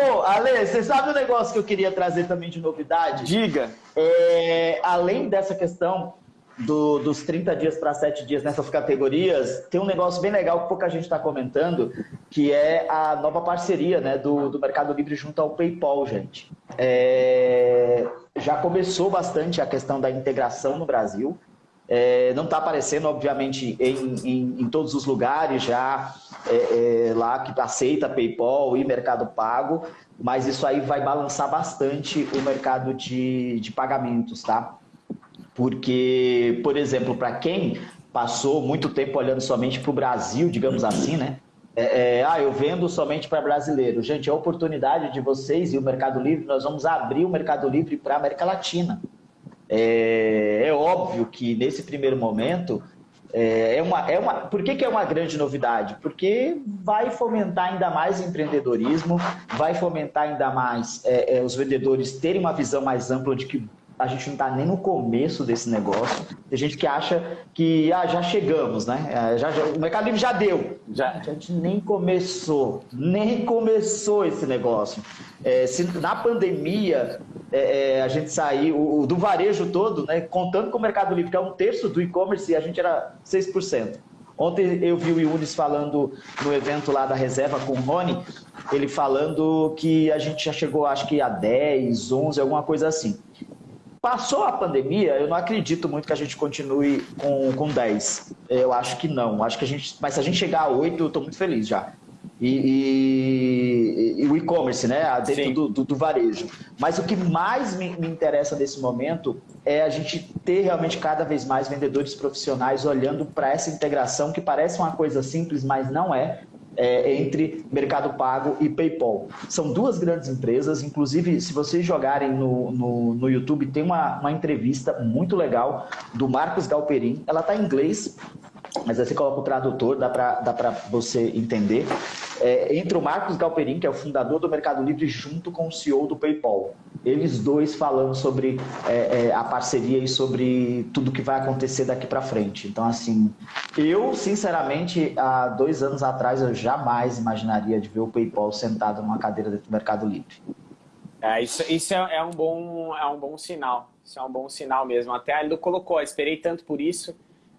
Ô, Ale, você sabe o negócio que eu queria trazer também de novidade? Diga. É, além dessa questão do, dos 30 dias para 7 dias nessas categorias, tem um negócio bem legal que pouca gente está comentando, que é a nova parceria né, do, do Mercado Livre junto ao PayPal, gente. É, já começou bastante a questão da integração no Brasil. É, não está aparecendo, obviamente, em, em, em, todos os lugares já é, é, lá que aceita PayPal e Mercado Pago, mas isso aí vai balançar bastante o mercado de, de pagamentos, tá? Porque, por exemplo, para quem passou muito tempo olhando somente para o Brasil, digamos assim, né? É, é, ah, eu vendo somente para brasileiro. Gente, é a oportunidade de vocês e o Mercado Livre, nós vamos abrir o Mercado Livre para a América Latina. É, é, óbvio que nesse primeiro momento é, é uma, é uma. Por que, que é uma grande novidade? Porque vai fomentar ainda mais empreendedorismo, vai fomentar ainda mais é, é, os vendedores terem uma visão mais ampla de que a gente não está nem no começo desse negócio. Tem gente que acha que ah, já chegamos, né? É, já, já, o Mercado Livre já deu. Já, a gente nem começou, nem começou esse negócio. É, se na pandemia é, é, a gente saiu o, do varejo todo, né, contando com o Mercado Livre, que é um terço do e-commerce, a gente era 6%. Ontem eu vi o Yunis falando no evento lá da reserva com o Rony, ele falando que a gente já chegou, acho que a 10, 11, alguma coisa assim. Passou a pandemia, eu não acredito muito que a gente continue com, com 10. Eu acho que não. Acho que a gente, mas se a gente chegar a 8, eu estou muito feliz já. E, o e-commerce, né? Dentro do, do, do, varejo. Mas o que mais me, me interessa nesse momento é a gente ter realmente cada vez mais vendedores profissionais olhando para essa integração que parece uma coisa simples, mas não é é, entre Mercado Pago e PayPal. São duas grandes empresas, inclusive, se vocês jogarem no, no, no YouTube, tem uma, uma entrevista muito legal do Marcos Galperin. Ela está em inglês, mas aí você coloca o tradutor, dá para você entender. É, entre o Marcos Galperin, que é o fundador do Mercado Livre, junto com o CEO do PayPal. Eles dois falando sobre é, é, a parceria e sobre tudo que vai acontecer daqui para frente. Então, assim, eu, sinceramente, há dois anos atrás, eu jamais imaginaria de ver o PayPal sentado numa cadeira dentro do Mercado Livre. É, isso isso é, é, um bom, é um bom sinal. Isso é um bom sinal mesmo. Até Aldo colocou, esperei tanto por isso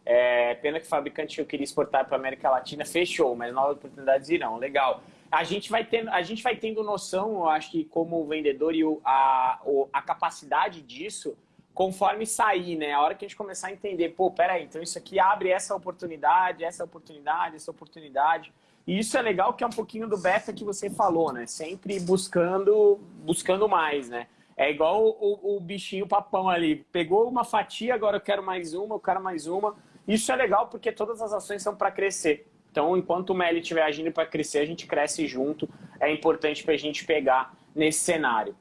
é, pena que o fabricante eu queria exportar para a América Latina, fechou, mas novas oportunidades irão. Legal. A gente vai tendo, a gente vai tendo noção, eu acho que como vendedor e o, a, o, a capacidade disso, conforme sair, né? A hora que a gente começar a entender, pô, peraí, então isso aqui abre essa oportunidade, essa oportunidade, essa oportunidade. E isso é legal que é um pouquinho do beta que você falou, né? Sempre buscando, buscando mais, né? É igual o, o, o bichinho papão ali. Pegou uma fatia, agora eu quero mais uma, eu quero mais uma. Isso é legal porque todas as ações são para crescer. Então, enquanto o Meli estiver agindo para crescer, a gente cresce junto. É importante para a gente pegar nesse cenário.